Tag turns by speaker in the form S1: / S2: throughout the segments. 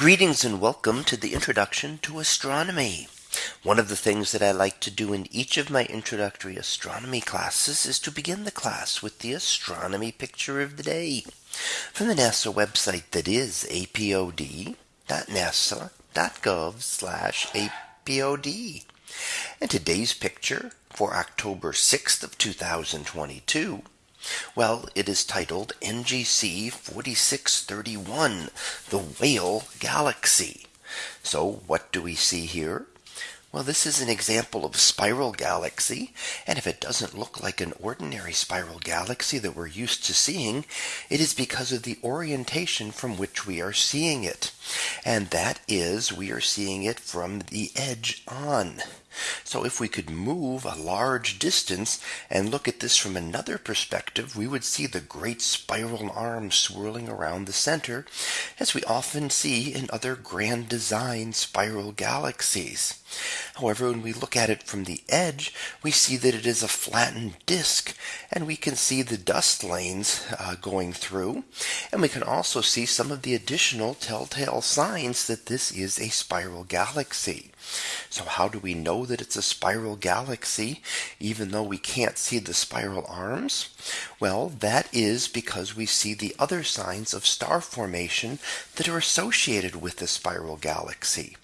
S1: Greetings and welcome to the introduction to astronomy. One of the things that I like to do in each of my introductory astronomy classes is to begin the class with the astronomy picture of the day from the NASA website that is apod.nasa.gov slash apod. And today's picture for October 6th of 2022 well, it is titled NGC 4631, the Whale Galaxy. So what do we see here? Well, this is an example of spiral galaxy, and if it doesn't look like an ordinary spiral galaxy that we're used to seeing, it is because of the orientation from which we are seeing it. And that is, we are seeing it from the edge on. So if we could move a large distance and look at this from another perspective, we would see the great spiral arm swirling around the center, as we often see in other grand design spiral galaxies. However, when we look at it from the edge, we see that it is a flattened disk, and we can see the dust lanes uh, going through, and we can also see some of the additional telltale signs that this is a spiral galaxy. So how do we know that it's a spiral galaxy even though we can't see the spiral arms? Well, that is because we see the other signs of star formation that are associated with the spiral galaxy.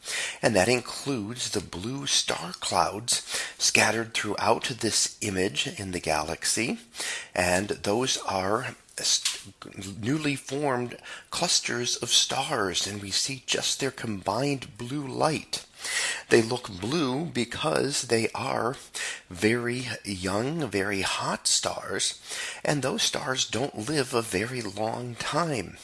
S1: And that includes the blue star clouds scattered throughout this image in the galaxy. And those are newly formed clusters of stars and we see just their combined blue light. They look blue because they are very young, very hot stars, and those stars don't live a very long time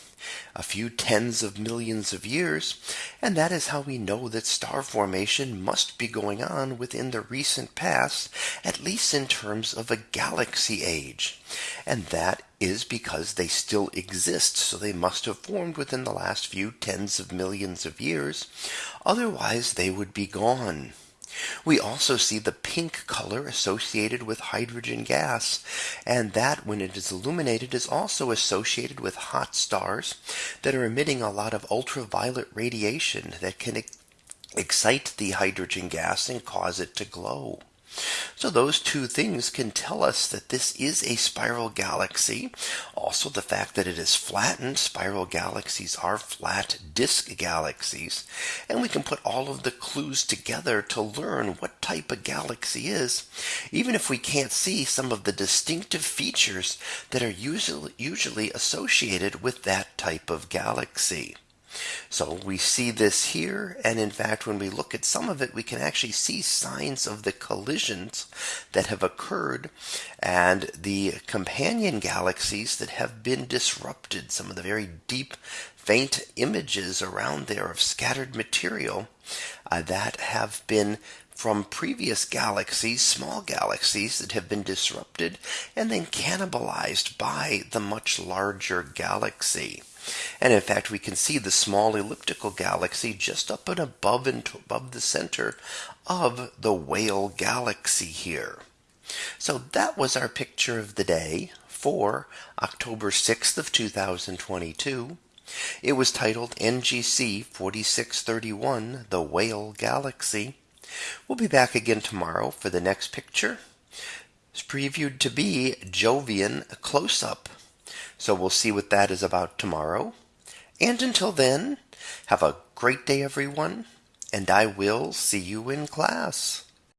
S1: a few tens of millions of years, and that is how we know that star formation must be going on within the recent past, at least in terms of a galaxy age. And that is because they still exist, so they must have formed within the last few tens of millions of years, otherwise they would be gone. We also see the pink color associated with hydrogen gas, and that when it is illuminated is also associated with hot stars that are emitting a lot of ultraviolet radiation that can excite the hydrogen gas and cause it to glow. So those two things can tell us that this is a spiral galaxy. Also the fact that it is flattened, spiral galaxies are flat disk galaxies. And we can put all of the clues together to learn what type of galaxy is, even if we can't see some of the distinctive features that are usually, usually associated with that type of galaxy. So we see this here. And in fact, when we look at some of it, we can actually see signs of the collisions that have occurred and the companion galaxies that have been disrupted, some of the very deep faint images around there of scattered material uh, that have been from previous galaxies, small galaxies that have been disrupted and then cannibalized by the much larger galaxy. And in fact, we can see the small elliptical galaxy just up and above and above the center of the whale galaxy here. So that was our picture of the day for October 6th of 2022. It was titled NGC 4631, The Whale Galaxy. We'll be back again tomorrow for the next picture. It's previewed to be Jovian Close-Up. So we'll see what that is about tomorrow. And until then, have a great day, everyone, and I will see you in class.